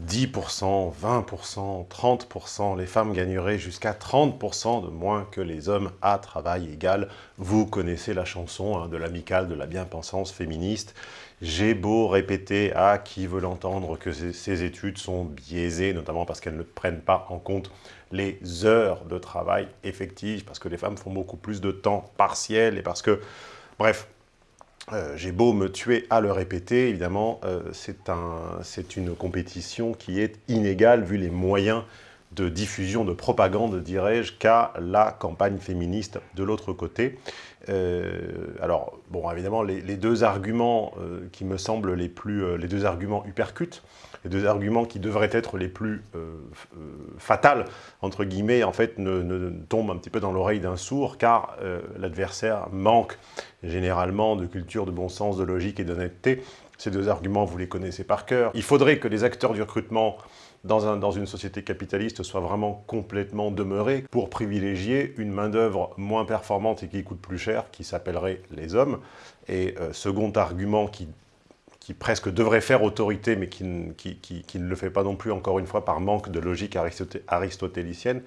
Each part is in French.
10%, 20%, 30%, les femmes gagneraient jusqu'à 30% de moins que les hommes à travail égal. Vous connaissez la chanson hein, de l'amicale de la bien-pensance féministe. J'ai beau répéter à qui veut l'entendre que ces études sont biaisées, notamment parce qu'elles ne prennent pas en compte les heures de travail effectives, parce que les femmes font beaucoup plus de temps partiel et parce que, bref, euh, j'ai beau me tuer à le répéter, évidemment, euh, c'est une compétition qui est inégale vu les moyens de diffusion, de propagande, dirais-je, qu'a la campagne féministe de l'autre côté. Euh, alors, bon, évidemment, les, deux arguments qui me semblent les plus... les deux arguments hypercutes, les deux arguments qui devraient être les plus fatals, entre guillemets, en fait, ne, tombent un petit peu dans l'oreille d'un sourd, car l'adversaire manque généralement de culture, de bon sens, de logique et d'honnêteté. Ces deux arguments, vous les connaissez par cœur. Il faudrait que les acteurs du recrutement dans, une société capitaliste soient vraiment complètement demeurés pour privilégier une main-d'œuvre moins performante et qui coûte plus cher, qui s'appellerait les hommes. Et euh, second argument qui, qui, presque devrait faire autorité, mais qui, ne le fait pas non plus, encore une fois, par manque de logique aristotélicienne,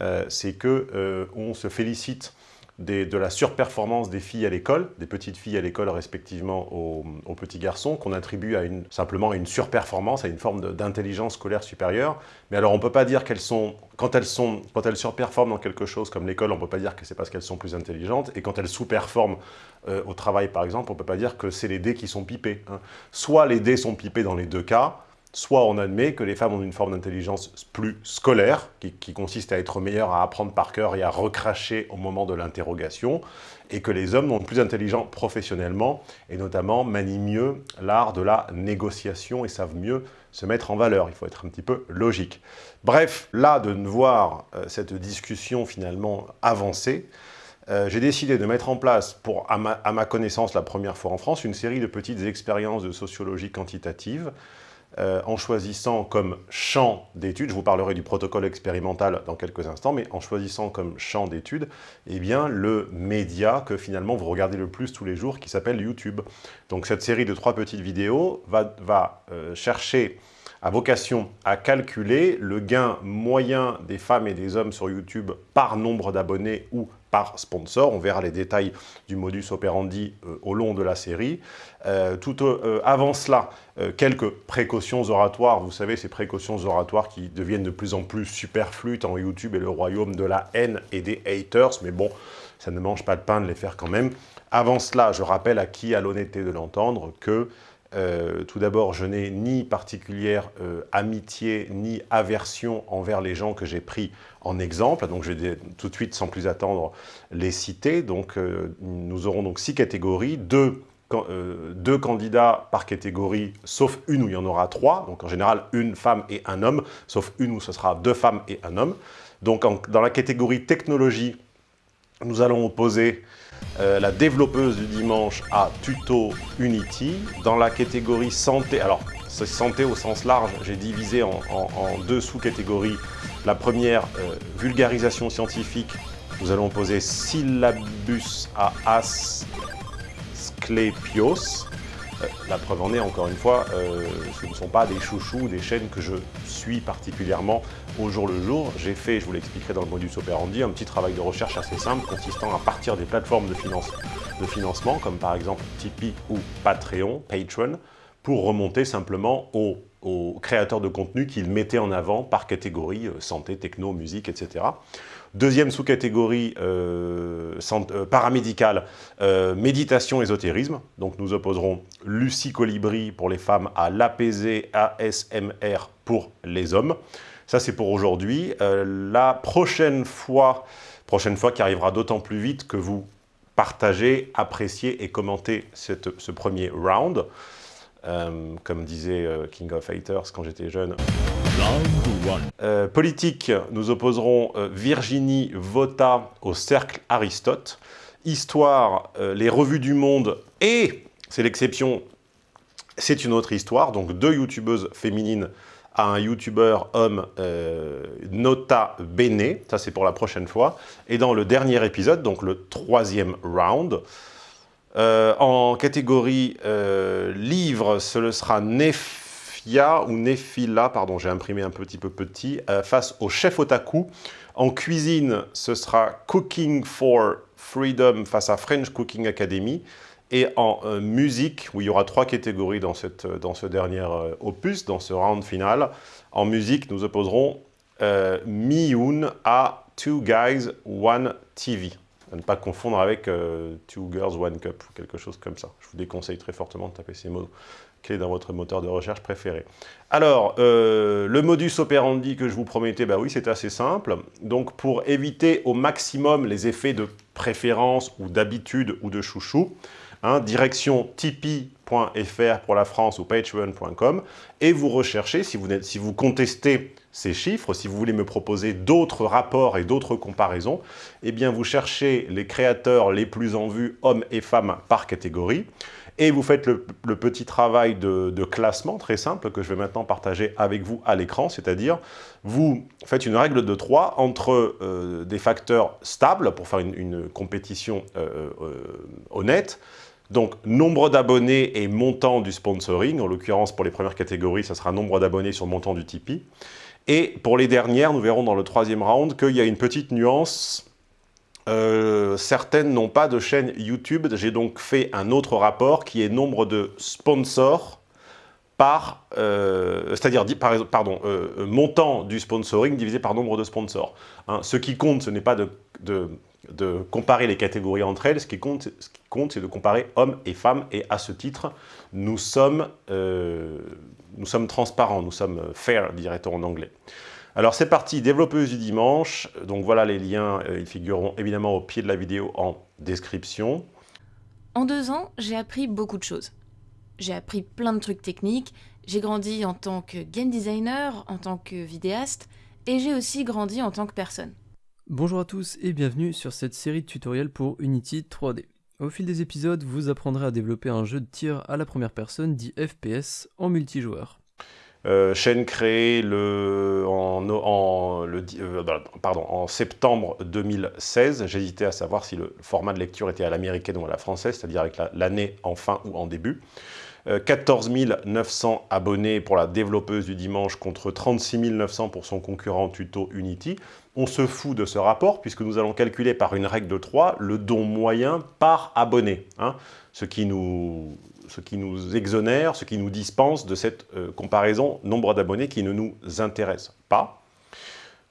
euh, c'est qu'on euh, se félicite de la surperformance des filles à l'école, des petites filles à l'école respectivement aux, petits garçons, qu'on attribue simplement à une surperformance, à une forme d'intelligence scolaire supérieure. Mais alors on ne peut pas dire qu'elles sont, quand elles, sont, quand elles surperforment dans quelque chose comme l'école, on ne peut pas dire que c'est parce qu'elles sont plus intelligentes, et quand elles sous-performent euh, au travail par exemple, on ne peut pas dire que c'est les dés qui sont pipés. Hein. Soit les dés sont pipés dans les deux cas, soit on admet que les femmes ont une forme d'intelligence plus scolaire, qui, consiste à être meilleures à apprendre par cœur et à recracher au moment de l'interrogation, et que les hommes sont plus intelligents professionnellement, et notamment manient mieux l'art de la négociation et savent mieux se mettre en valeur. Il faut être un petit peu logique. Bref, là, de voir euh, cette discussion finalement avancer, euh, j'ai décidé de mettre en place, pour, à ma connaissance la première fois en France, une série de petites expériences de sociologie quantitative euh, en choisissant comme champ d'études, je vous parlerai du protocole expérimental dans quelques instants, mais en choisissant comme champ d'études, eh bien, le média que finalement vous regardez le plus tous les jours, qui s'appelle YouTube. Donc cette série de trois petites vidéos va, va euh, chercher à vocation à calculer le gain moyen des femmes et des hommes sur YouTube par nombre d'abonnés ou sponsor. On verra les détails du modus operandi euh, au long de la série. Euh, tout euh, avant cela, quelques précautions oratoires. Vous savez, ces précautions oratoires qui deviennent de plus en plus superflues, tant YouTube est le royaume de la haine et des haters, mais bon, ça ne mange pas de pain de les faire quand même. Avant cela, je rappelle à qui a l'honnêteté de l'entendre que euh, tout d'abord, je n'ai ni particulière euh, amitié ni aversion envers les gens que j'ai pris en exemple. Donc, je vais tout de suite, sans plus attendre, les citer. Donc, euh, nous aurons donc six catégories, deux, deux, candidats par catégorie, sauf une où il y en aura trois. Donc, en général, une femme et un homme, sauf une où ce sera deux femmes et un homme. Donc, dans la catégorie technologie, nous allons opposer euh, la développeuse du dimanche à Tuto Unity. Dans la catégorie santé, alors c'est santé au sens large, j'ai divisé en, deux sous-catégories. La première, euh, vulgarisation scientifique, nous allons poser syllabus à Asclepios. Euh, la preuve en est, encore une fois, euh, ce ne sont pas des chouchous, des chaînes que je suis particulièrement au jour le jour. J'ai fait, je vous l'expliquerai dans le modus operandi, un petit travail de recherche assez simple consistant à partir des plateformes de, financement, comme par exemple Tipeee ou Patreon, Patreon, pour remonter simplement aux, créateurs de contenu qu'ils mettaient en avant par catégorie, euh, santé, techno, musique, etc. Deuxième sous-catégorie euh, euh, paramédicale, euh, méditation, ésotérisme. Donc nous opposerons Lucie Colibri pour les femmes à l'APZ ASMR pour les hommes. Ça c'est pour aujourd'hui. la prochaine fois, prochaine fois qui arrivera d'autant plus vite que vous partagez, appréciez et commentez ce premier round. Comme disait King of Haters quand j'étais jeune. Euh, politique, nous opposerons euh, Virginie Vota au Cercle Aristote. Histoire, euh, les revues du monde et, c'est l'exception, c'est une autre histoire, donc deux youtubeuses féminines à un youtubeur homme Nota Bene, ça c'est pour la prochaine fois. Et dans le dernier épisode, donc le troisième round, en catégorie livre, ce sera Nef Nefia ou Nefila, pardon, j'ai imprimé un petit peu petit, euh, face au chef otaku. En cuisine, ce sera Cooking for Freedom face à French Cooking Academy. Et en euh, musique, où il y aura trois catégories dans, cette, dans ce dernier euh, opus, dans ce round final, en musique, nous opposerons euh, Miyun à Two Guys, One TV. À ne pas confondre avec Two Girls, One Cup, ou quelque chose comme ça. Je vous déconseille très fortement de taper ces mots clés dans votre moteur de recherche préféré. Alors, le modus operandi que je vous promettais, bah oui, c'est assez simple. Donc, pour éviter au maximum les effets de préférence ou d'habitude ou de chouchou, Hein, direction tipeee.fr pour la France ou patreon.com, et vous recherchez, si vous, si vous contestez ces chiffres, si vous voulez me proposer d'autres rapports et d'autres comparaisons, eh bien vous cherchez les créateurs les plus en vue, hommes et femmes par catégorie, et vous faites le, petit travail de, classement très simple que je vais maintenant partager avec vous à l'écran, c'est-à-dire vous faites une règle de 3 entre euh, des facteurs stables pour faire une, compétition euh, euh, honnête, donc, nombre d'abonnés et montant du sponsoring. En l'occurrence, pour les premières catégories, ça sera nombre d'abonnés sur montant du Tipeee. Et pour les dernières, nous verrons dans le troisième round qu'il y a une petite nuance. Euh, certaines n'ont pas de chaîne YouTube. J'ai donc fait un autre rapport qui est nombre de sponsors par, euh, c'est-à-dire, pardon, euh, montant du sponsoring divisé par nombre de sponsors. Hein, ce qui compte, ce n'est pas de comparer les catégories entre elles. Ce qui compte, ce qui compte c'est de comparer hommes et femmes. Et à ce titre, nous sommes, euh, nous sommes transparents, nous sommes fair, dirait-on en anglais. Alors c'est parti, développeuse du dimanche. Donc voilà les liens, euh, ils figureront évidemment au pied de la vidéo en description. En deux ans, j'ai appris beaucoup de choses. J'ai appris plein de trucs techniques, j'ai grandi en tant que game designer, en tant que vidéaste, et j'ai aussi grandi en tant que personne. Bonjour à tous et bienvenue sur cette série de tutoriels pour Unity 3D. Au fil des épisodes, vous apprendrez à développer un jeu de tir à la première personne dit FPS en multijoueur. Euh, chaîne créée le, en, euh, pardon, en septembre 2016. J'hésitais à savoir si le format de lecture était à l'américaine ou à la française, c'est-à-dire avec l'année en fin ou en début. 14 euh, 900 abonnés pour la développeuse du dimanche contre 36 900 pour son concurrent Tuto Unity. On se fout de ce rapport puisque nous allons calculer par une règle de 3 le don moyen par abonné, hein. ce, qui nous, exonère, ce qui nous dispense de cette euh, comparaison nombre d'abonnés qui ne nous intéresse pas.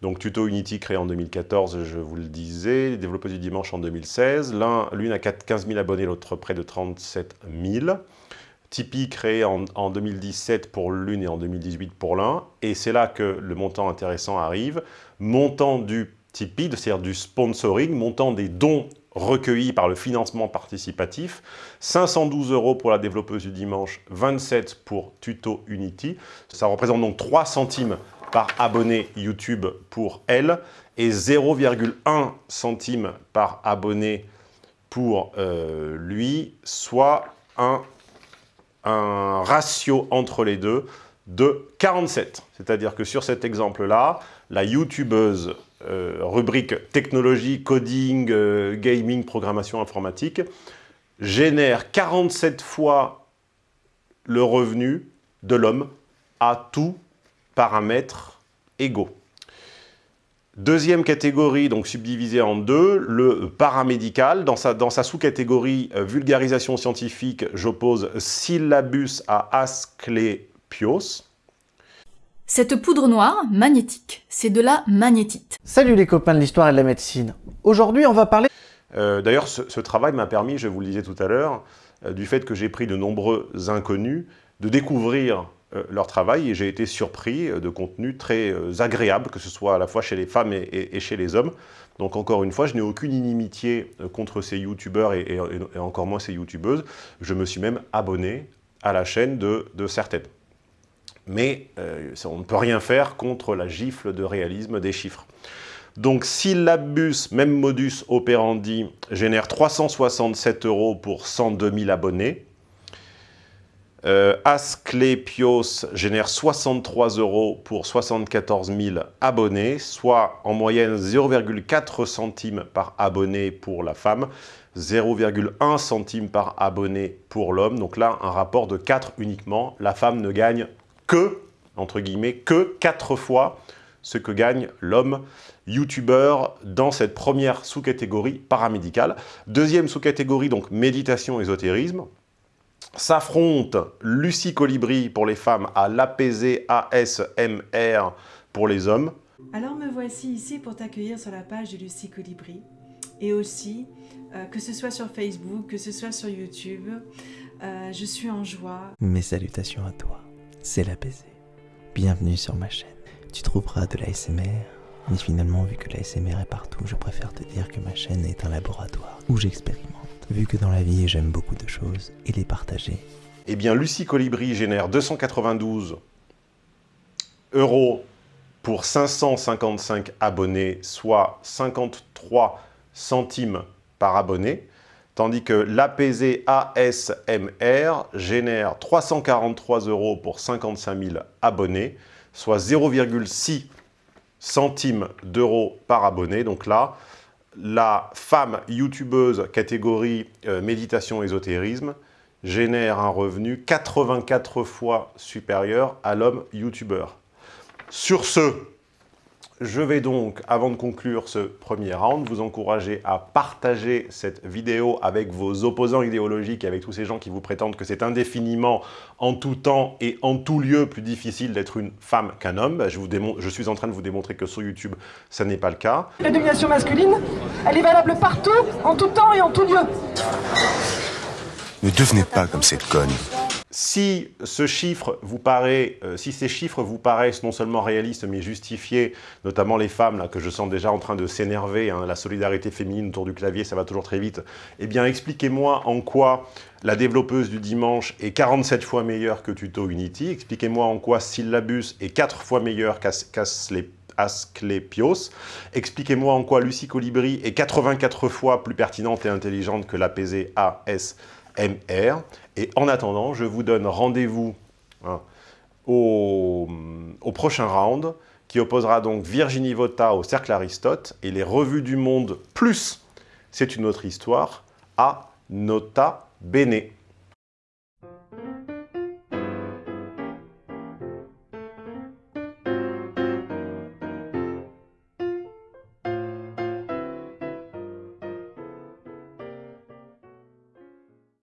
Donc Tuto Unity créé en 2014, je vous le disais, développeur du dimanche en 2016. L'une a 15 000 abonnés, l'autre près de 37 000. Tipeee créé en, 2017 pour l'une et en 2018 pour l'un. Et c'est là que le montant intéressant arrive. Montant du Tipeee, c'est-à-dire du sponsoring, montant des dons recueillis par le financement participatif, 512 euros pour la développeuse du dimanche, 27 pour Tuto Unity. Ça représente donc 3 centimes par abonné YouTube pour elle et 0,1 centime par abonné pour euh, lui, soit un un ratio entre les deux de 47. C'est-à-dire que sur cet exemple-là, la youtubeuse euh, rubrique technologie, coding, euh, gaming, programmation informatique génère 47 fois le revenu de l'homme à tout paramètre égaux. Deuxième catégorie, donc subdivisée en deux, le paramédical. Dans sa, dans sa sous-catégorie euh, vulgarisation scientifique, j'oppose syllabus à Asclepios. Cette poudre noire, magnétique, c'est de la magnétite. Salut les copains de l'histoire et de la médecine. Aujourd'hui, on va parler... Euh, d'ailleurs, ce, travail m'a permis, je vous le disais tout à l'heure, euh, du fait que j'ai pris de nombreux inconnus, de découvrir euh, leur travail et j'ai été surpris de contenu très euh, agréable, que ce soit à la fois chez les femmes et, chez les hommes. Donc encore une fois, je n'ai aucune inimitié euh, contre ces youtubeurs et, encore moins ces youtubeuses. Je me suis même abonné à la chaîne de, certaines. Mais on ne peut rien faire contre la gifle de réalisme des chiffres. Donc syllabus, même modus operandi, génère 367 euros pour 102 000 abonnés. Euh, Asclepios génère 63 euros pour 74 000 abonnés, soit en moyenne 0,4 centimes par abonné pour la femme, 0,1 centime par abonné pour l'homme. Donc là, un rapport de 4 uniquement. La femme ne gagne que, entre guillemets, que 4 fois ce que gagne l'homme youtubeur dans cette première sous-catégorie paramédicale. Deuxième sous-catégorie, donc méditation, ésotérisme. S'affronte Lucie Colibri pour les femmes à l'APZ ASMR pour les hommes. Alors me voici ici pour t'accueillir sur la page de Lucie Colibri. Et aussi, euh, que ce soit sur Facebook, que ce soit sur YouTube, euh, je suis en joie. Mes salutations à toi, c'est l'APZ. Bienvenue sur ma chaîne. Tu trouveras de l'ASMR, mais finalement, vu que l'ASMR est partout, je préfère te dire que ma chaîne est un laboratoire où j'expérimente. Vu que dans la vie, j'aime beaucoup de choses et les partager. Eh bien, Lucie Colibri génère 292 euros pour 555 abonnés, soit 53 centimes par abonné, tandis que l'APZ ASMR génère 343 euros pour 55 000 abonnés, soit 0,6 centimes d'euros par abonné. Donc là, la femme youtubeuse catégorie euh, méditation ésotérisme génère un revenu 84 fois supérieur à l'homme youtubeur. Sur ce, je vais donc, avant de conclure ce premier round, vous encourager à partager cette vidéo avec vos opposants idéologiques et avec tous ces gens qui vous prétendent que c'est indéfiniment, en tout temps et en tout lieu, plus difficile d'être une femme qu'un homme. Je, vous je suis en train de vous démontrer que sur YouTube, ça n'est pas le cas. La domination masculine, elle est valable partout, en tout temps et en tout lieu. Ne devenez pas comme cette conne. Si, ce chiffre vous paraît, euh, si ces chiffres vous paraissent non seulement réalistes, mais justifiés, notamment les femmes, là, que je sens déjà en train de s'énerver, hein, la solidarité féminine autour du clavier, ça va toujours très vite, eh bien, expliquez-moi en quoi la développeuse du dimanche est 47 fois meilleure que Tuto Unity, expliquez-moi en quoi Syllabus est 4 fois meilleur qu'Asclepios, expliquez-moi en quoi Lucie Colibri est 84 fois plus pertinente et intelligente que l'APZ AS MR. Et en attendant, je vous donne rendez-vous hein, au, prochain round qui opposera donc Virginie Vota au Cercle Aristote et les revues du monde plus, c'est une autre histoire, à Nota Bene.